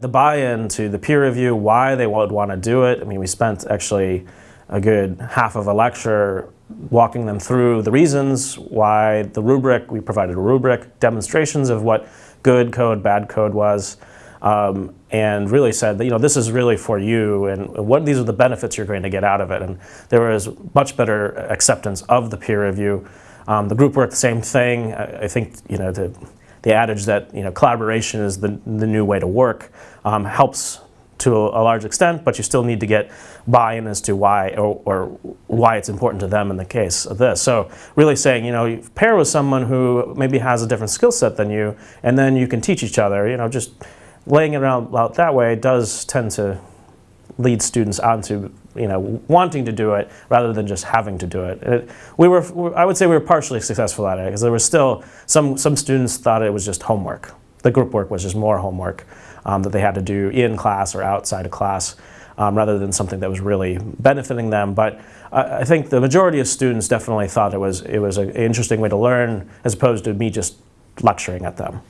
The buy-in to the peer review, why they would want to do it. I mean, we spent actually a good half of a lecture walking them through the reasons why the rubric, we provided a rubric, demonstrations of what good code, bad code was, um, and really said that, you know, this is really for you and what these are the benefits you're going to get out of it. And there was much better acceptance of the peer review. Um, the group work, the same thing. I, I think, you know, the, the adage that, you know, collaboration is the, the new way to work um, helps to a, large extent, but you still need to get buy-in as to why or, or, why it's important to them in the case of this. So really saying, you know, pair with someone who maybe has a different skill set than you, and then you can teach each other. You know, just laying it out, out that way does tend to lead students onto you know wanting to do it rather than just having to do it. it we were, I would say, we were partially successful at it because there was still some some students thought it was just homework. The group work was just more homework um, that they had to do in class or outside of class um, rather than something that was really benefiting them. But I, I think the majority of students definitely thought it was, it was an interesting way to learn as opposed to me just lecturing at them.